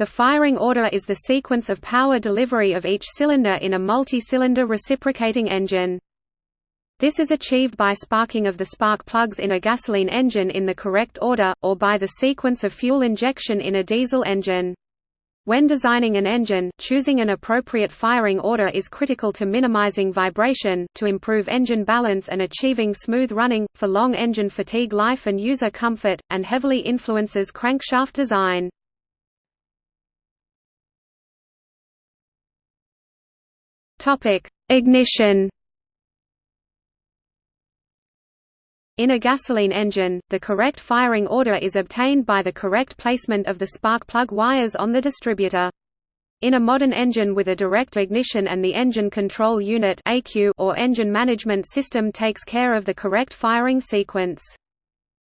The firing order is the sequence of power delivery of each cylinder in a multi-cylinder reciprocating engine. This is achieved by sparking of the spark plugs in a gasoline engine in the correct order, or by the sequence of fuel injection in a diesel engine. When designing an engine, choosing an appropriate firing order is critical to minimizing vibration, to improve engine balance and achieving smooth running, for long engine fatigue life and user comfort, and heavily influences crankshaft design. Topic: Ignition. In a gasoline engine, the correct firing order is obtained by the correct placement of the spark plug wires on the distributor. In a modern engine with a direct ignition and the engine control unit or engine management system takes care of the correct firing sequence.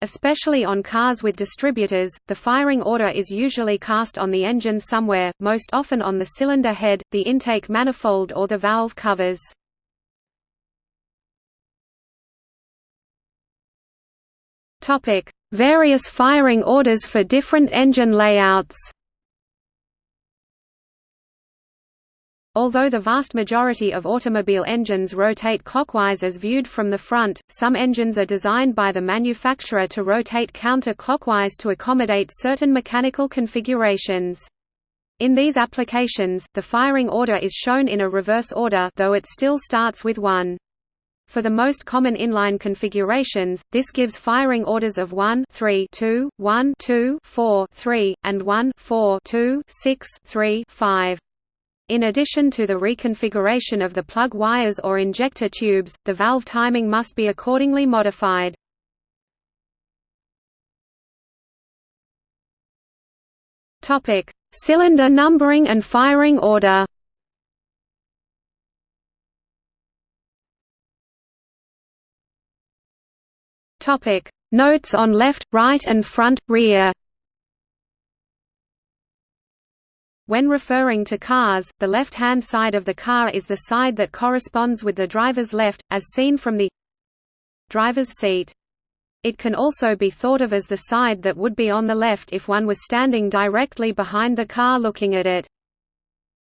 Especially on cars with distributors, the firing order is usually cast on the engine somewhere, most often on the cylinder head, the intake manifold or the valve covers. Various firing orders for different engine layouts Although the vast majority of automobile engines rotate clockwise as viewed from the front, some engines are designed by the manufacturer to rotate counter-clockwise to accommodate certain mechanical configurations. In these applications, the firing order is shown in a reverse order though it still starts with 1. For the most common inline configurations, this gives firing orders of 1 3 2, 1 2 4 3, and 1 4 2 6 3 5. In addition to the reconfiguration of the plug wires or injector tubes, the valve timing must be accordingly modified. Topic: Cylinder numbering and firing order. Topic: Notes on left, right and front, rear. When referring to cars, the left-hand side of the car is the side that corresponds with the driver's left, as seen from the driver's seat. It can also be thought of as the side that would be on the left if one was standing directly behind the car looking at it.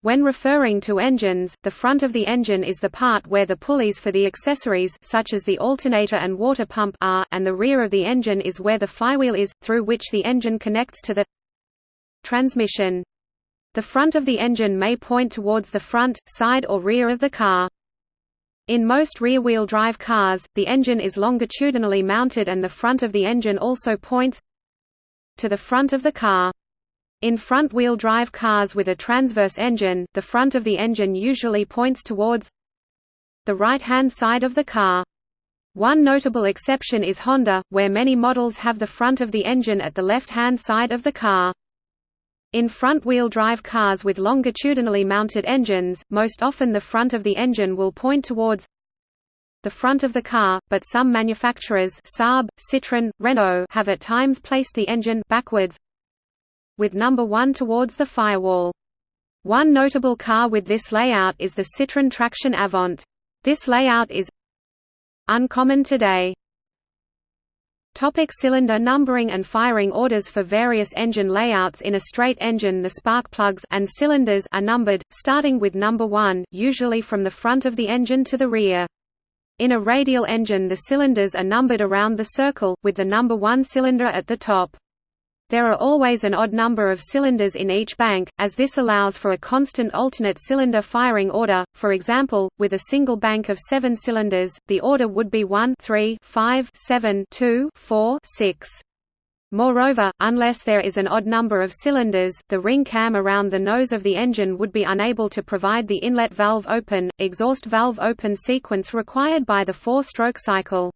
When referring to engines, the front of the engine is the part where the pulleys for the accessories such as the alternator and water pump are, and the rear of the engine is where the flywheel is, through which the engine connects to the transmission. The front of the engine may point towards the front, side or rear of the car. In most rear-wheel drive cars, the engine is longitudinally mounted and the front of the engine also points to the front of the car. In front-wheel drive cars with a transverse engine, the front of the engine usually points towards the right-hand side of the car. One notable exception is Honda, where many models have the front of the engine at the left-hand side of the car. In front-wheel drive cars with longitudinally mounted engines, most often the front of the engine will point towards the front of the car, but some manufacturers Saab, Citroën, Renault have at times placed the engine backwards with number 1 towards the firewall. One notable car with this layout is the Citroën Traction Avant. This layout is uncommon today. Topic cylinder numbering and firing orders For various engine layouts in a straight engine the spark plugs and cylinders are numbered, starting with number 1, usually from the front of the engine to the rear. In a radial engine the cylinders are numbered around the circle, with the number 1 cylinder at the top. There are always an odd number of cylinders in each bank, as this allows for a constant alternate cylinder firing order. For example, with a single bank of 7 cylinders, the order would be 1 3 5 7 2 4 6. Moreover, unless there is an odd number of cylinders, the ring cam around the nose of the engine would be unable to provide the inlet valve open, exhaust valve open sequence required by the four-stroke cycle.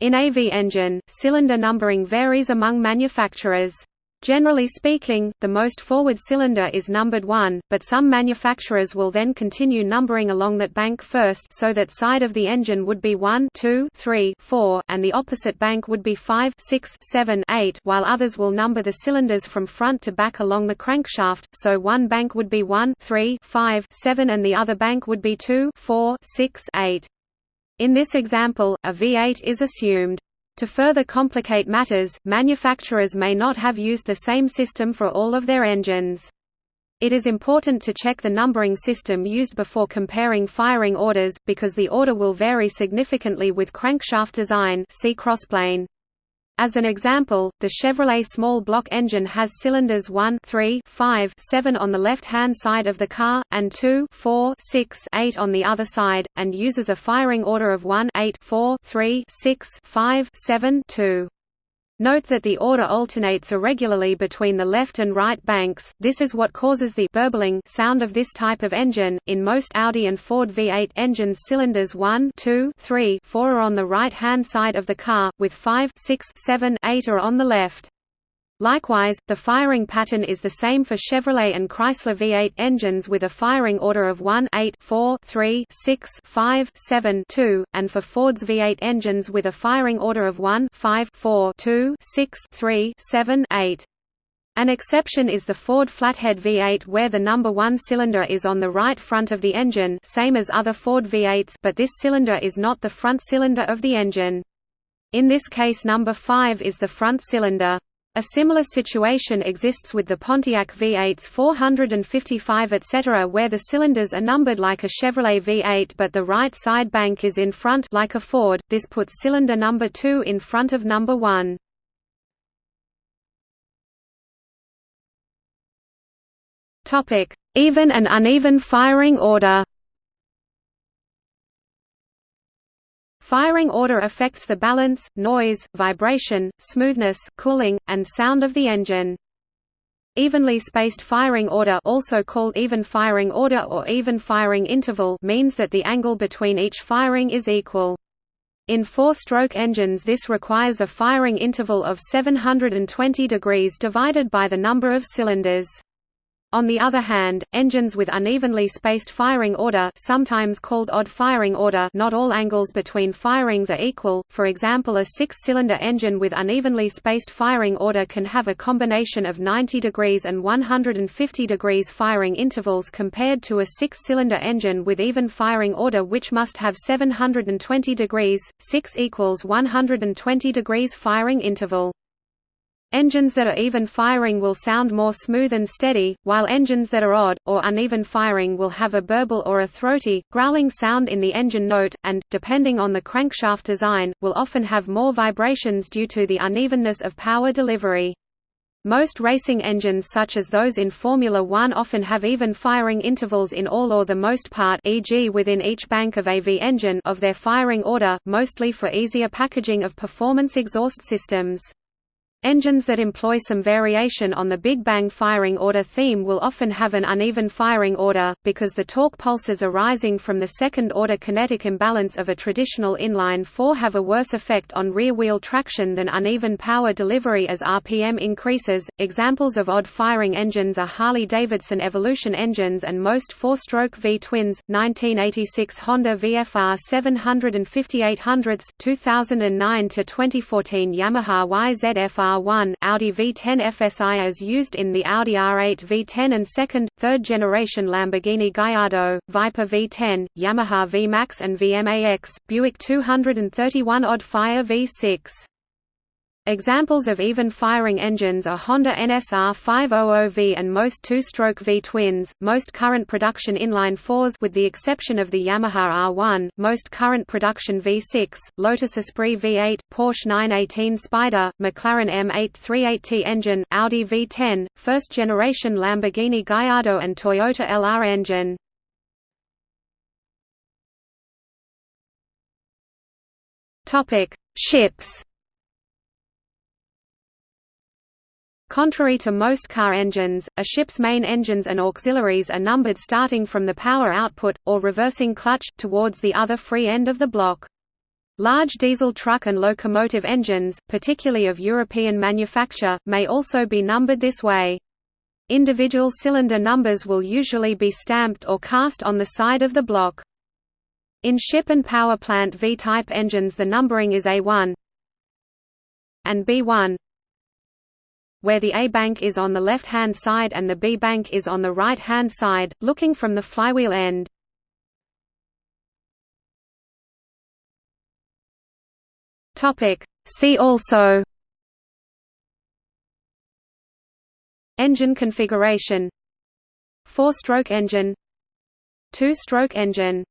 In AV engine, cylinder numbering varies among manufacturers. Generally speaking, the most forward cylinder is numbered 1, but some manufacturers will then continue numbering along that bank first so that side of the engine would be 1 2, 3, 4, and the opposite bank would be 5 6, 7, 8 while others will number the cylinders from front to back along the crankshaft, so one bank would be 1 3, 5, 7 and the other bank would be 2 4, 6, 8. In this example, a V8 is assumed. To further complicate matters, manufacturers may not have used the same system for all of their engines. It is important to check the numbering system used before comparing firing orders, because the order will vary significantly with crankshaft design see crossplane. As an example, the Chevrolet small block engine has cylinders 1 3, 5, 7 on the left-hand side of the car, and 2 4, 6, 8 on the other side, and uses a firing order of 1 8, 4, 3, 6, 5, 7, 2. Note that the order alternates irregularly between the left and right banks, this is what causes the burbling sound of this type of engine. In most Audi and Ford V8 engines cylinders 1 2, 3, 4 are on the right-hand side of the car, with 5 6, 7, 8 are on the left. Likewise, the firing pattern is the same for Chevrolet and Chrysler V8 engines with a firing order of 1 8 4 3 6 5 7 2, and for Ford's V8 engines with a firing order of 1 5 4 2 6 3 7 8. An exception is the Ford Flathead V8 where the number 1 cylinder is on the right front of the engine same as other Ford V8s but this cylinder is not the front cylinder of the engine. In this case number 5 is the front cylinder. A similar situation exists with the Pontiac V8s 455 etc. where the cylinders are numbered like a Chevrolet V8 but the right side bank is in front like a Ford, this puts cylinder number 2 in front of number 1. Even and uneven firing order Firing order affects the balance, noise, vibration, smoothness, cooling, and sound of the engine. Evenly spaced firing order also called even firing order or even firing interval means that the angle between each firing is equal. In four-stroke engines this requires a firing interval of 720 degrees divided by the number of cylinders. On the other hand, engines with unevenly spaced firing order sometimes called odd firing order not all angles between firings are equal, for example a six-cylinder engine with unevenly spaced firing order can have a combination of 90 degrees and 150 degrees firing intervals compared to a six-cylinder engine with even firing order which must have 720 degrees, 6 equals 120 degrees firing interval. Engines that are even firing will sound more smooth and steady, while engines that are odd, or uneven firing will have a burble or a throaty, growling sound in the engine note, and, depending on the crankshaft design, will often have more vibrations due to the unevenness of power delivery. Most racing engines such as those in Formula One often have even firing intervals in all or the most part e.g. within each bank of a V engine of their firing order, mostly for easier packaging of performance exhaust systems. Engines that employ some variation on the Big Bang firing order theme will often have an uneven firing order, because the torque pulses arising from the second-order kinetic imbalance of a traditional inline four have a worse effect on rear-wheel traction than uneven power delivery as RPM increases. Examples of odd firing engines are Harley-Davidson Evolution engines and most four-stroke V-twins, 1986 Honda VFR 75800s, 2009 to 2014 Yamaha YZF-R R1 Audi V10 FSI as used in the Audi R8 V10 and second, third generation Lamborghini Gallardo, Viper V10, Yamaha VMAX and VMAX, Buick 231 Odd Fire V6. Examples of even-firing engines are Honda NSR 500V and most two-stroke V-twins, most current production inline fours with the exception of the Yamaha R1, most current production V6, Lotus Esprit V8, Porsche 918 Spyder, McLaren M838T engine, Audi V10, first-generation Lamborghini Gallardo and Toyota LR engine. Ships Contrary to most car engines, a ship's main engines and auxiliaries are numbered starting from the power output, or reversing clutch, towards the other free end of the block. Large diesel truck and locomotive engines, particularly of European manufacture, may also be numbered this way. Individual cylinder numbers will usually be stamped or cast on the side of the block. In ship and power plant V-type engines the numbering is A1 and B1 where the A bank is on the left-hand side and the B bank is on the right-hand side, looking from the flywheel end. See also. Engine configuration. Four-stroke engine. Two-stroke engine